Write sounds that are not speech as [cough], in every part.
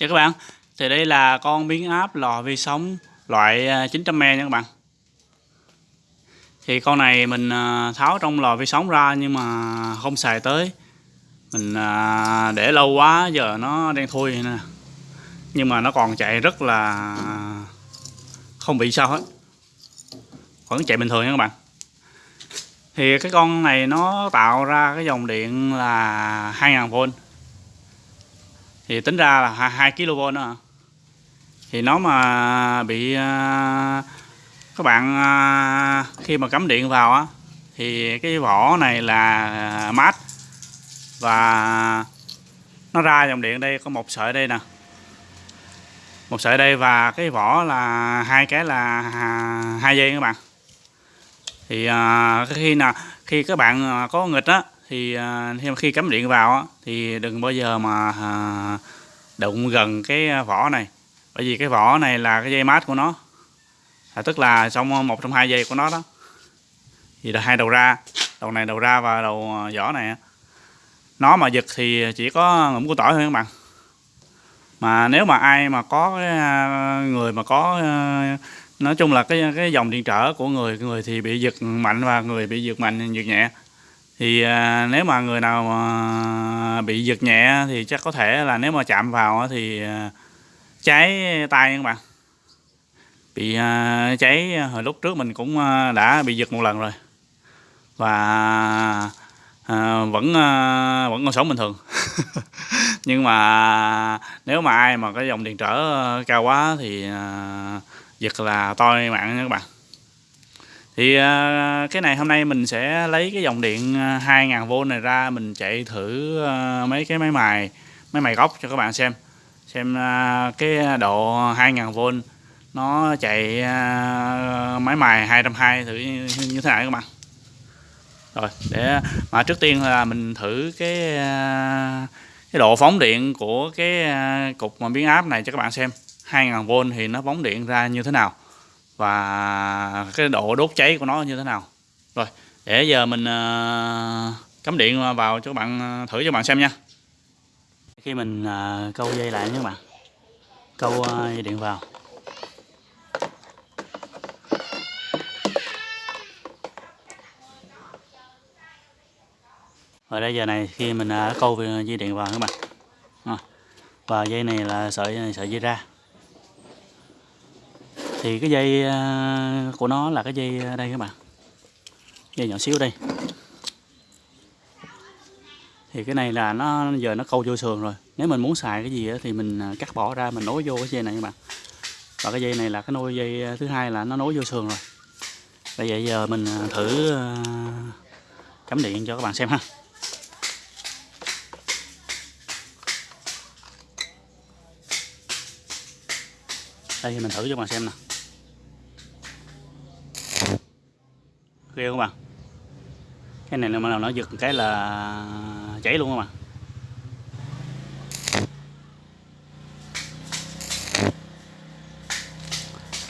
Chào các bạn. Thì đây là con biến áp lò vi sóng loại à, 900m e nha các bạn. Thì con này mình à, tháo trong lò vi sóng ra nhưng mà không xài tới. Mình à, để lâu quá, giờ nó đen thui nè. Nhưng mà nó còn chạy rất là không bị sao hết. Vẫn chạy bình thường nha các bạn. Thì cái con này nó tạo ra cái dòng điện là 2000V thì tính ra là 2 kV nữa thì nó mà bị à, các bạn à, khi mà cắm điện vào á, thì cái vỏ này là mát. Và nó ra dòng điện đây, có một sợi đây nè. Một sợi đây và cái vỏ là hai cái là hai dây các bạn. Thì à, khi nào, khi các bạn có nghịch á thì à, khi, khi cắm điện vào thì đừng bao giờ mà à, đụng gần cái à, vỏ này. Bởi vì cái vỏ này là cái dây mát của nó. À, tức là trong một trong hai dây của nó đó. Thì là hai đầu ra đầu này đầu ra và đầu vỏ này nó mà giật thì chỉ có ngụm của tỏi thôi các bạn. Mà nếu mà ai mà có cái người mà có nói chung là cái cái dòng điện trở của người người thì bị giật mạnh và người bị giật mạnh giật nhẹ thì à, nếu mà người nào mà bị giật nhẹ thì chắc có thể là nếu mà chạm vào thì à, cháy tay các bạn. Bị à, cháy hồi lúc trước mình cũng à, đã bị giật một lần rồi. Và à, vẫn à, vẫn còn sống bình thường. [laughs] Nhưng mà nếu mà ai mà cái dòng điện trở cao quá thì à, giật là toi mạng nha các bạn thì à, cái này hôm nay mình sẽ lấy cái dòng điện à, 2000V này ra, mình chạy thử à, mấy cái máy mài máy mài góc cho các bạn xem. Xem cái độ 2000V nó chạy máy mài 220 thử như thế nào các bạn. Rồi, để mà trước tiên là mình thử cái cái độ phóng điện của cái cục mà biến áp này cho các bạn xem. 2000V thì nó phóng điện ra như thế nào và cái độ đốt cháy của nó như thế nào? Rồi, để giờ mình ờ, cắm điện vào cho các bạn ờ, thử cho các bạn xem nha. Khi mình ờ, câu dây lại nha các bạn. Câu dây điện vào. Rồi đây giờ này khi mình câu dây điện vào các bạn. Và dây này là sợi sợi dây ra thì cái dây à, của nó là cái dây à, đây các bạn. Dây nhỏ xíu đây. Thì cái này là nó, giờ nó câu vô sườn rồi. Nếu mình muốn xài cái gì thì mình à, cắt bỏ ra, mình nối vô cái dây này các bạn. Và cái dây này là cái nối dây thứ hai là nó nối vô sườn rồi. Bây giờ giờ mình thử cắm điện cho các bạn xem ha. Đây thì mình thử cho các bạn xem nè. Ghê không bạn cái này mà nào nó giật cái là chảy luôn không bạn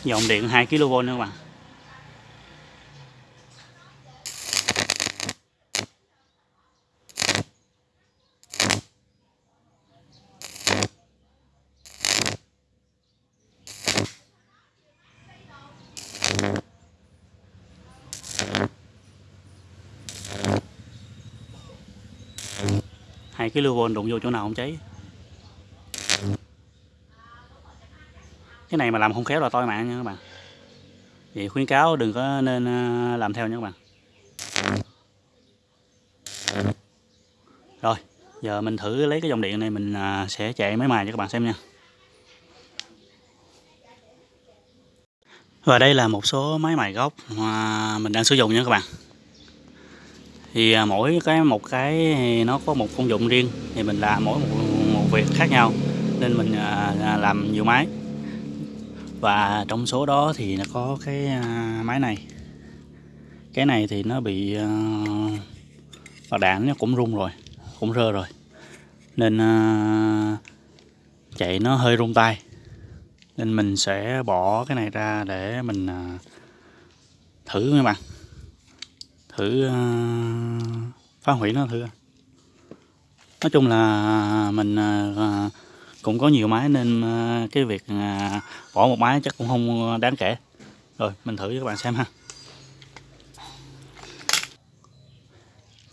dòng điện 2 kV nữa các bạn Thank you. Hai cái lưu vôn đụng vô chỗ nào không cháy? Cái này mà làm không khéo là toi mạng nha các bạn. Vậy khuyến cáo đừng có nên à, làm theo nha các bạn. Rồi, giờ mình thử lấy cái dòng điện này mình à, sẽ chạy máy mài cho các bạn xem nha. Và đây là một số máy mài gốc mà mình đang sử dụng nha các bạn thì à, mỗi cái một cái nó có một công dụng riêng. Thì mình làm mỗi một, một việc khác nhau nên mình à, à, làm nhiều máy. Và trong số đó thì nó có cái máy này. Cái này thì nó bị và đạn nó cũng rung rồi cũng rơ rồi. Nên chạy nó hơi rung tay. Nên mình sẽ bỏ cái này ra để mình thử các bạn thử uh, phá hủy nó thử nói chung là mình uh, cũng có nhiều máy nên cái việc bỏ một máy chắc cũng không đáng kể. Rồi mình thử cho các bạn xem ha.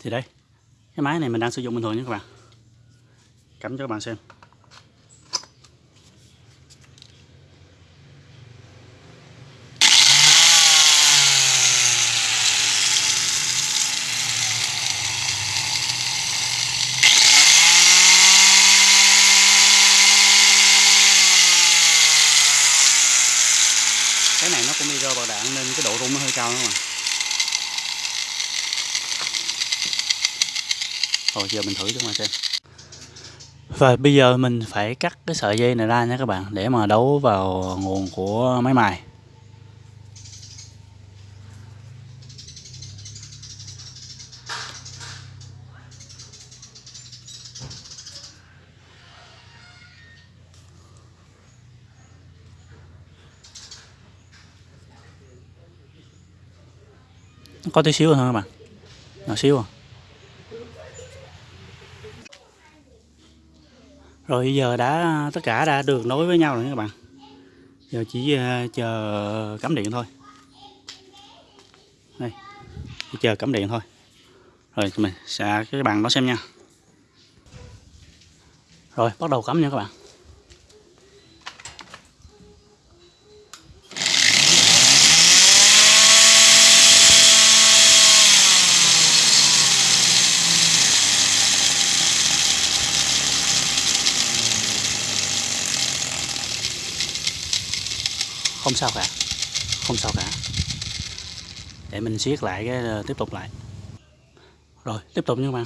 Thì đây cái máy này mình đang sử dụng bình thường nha các bạn. Cắm cho các bạn xem. Vào đạn nên cái độ rung nó hơi cao đó mà rồi giờ mình thử cho các bạn xem. Và bây giờ mình phải cắt cái sợi dây này ra nha các bạn, để mà đấu vào nguồn của máy mài. Có tí xíu thôi các bạn? Nhỏ xíu à? Rồi giờ đã, tất cả đã được nối với nhau rồi các bạn. Giờ chỉ ờ, chờ cắm điện thôi. Đây, chỉ chờ cắm điện thôi. Rồi mình sẽ, cái bàn đó xem nha. Rồi, bắt đầu cắm nha các bạn. Không sao cả. Không sao cả. Để mình siết lại cái ờ, tiếp tục lại. Rồi, tiếp tục nha các bạn.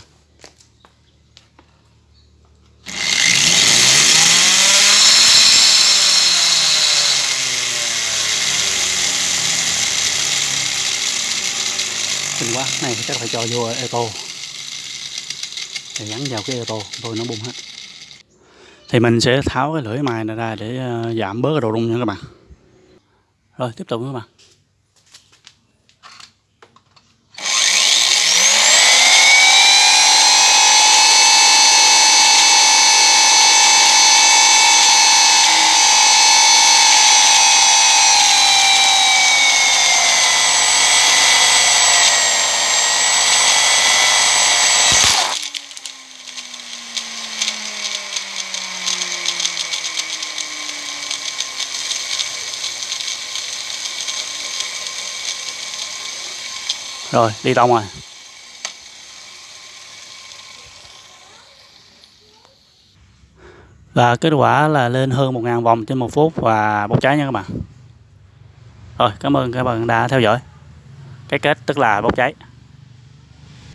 Kinh quá này chắc phải cho vô eto để gắn vào cái eto thôi nó bung hết. Thì mình sẽ tháo cái lưỡi mài này ra để ờ, giảm bớt cái độ rung nha các bạn rồi tiếp tục các bạn. Rồi, đi tông rồi và kết quả là lên hơn 1.000 vòng trên một phút và bốc cháy nha các bạn. Rồi, cảm ơn các bạn đã theo dõi. Cái kết tức là bốc cháy.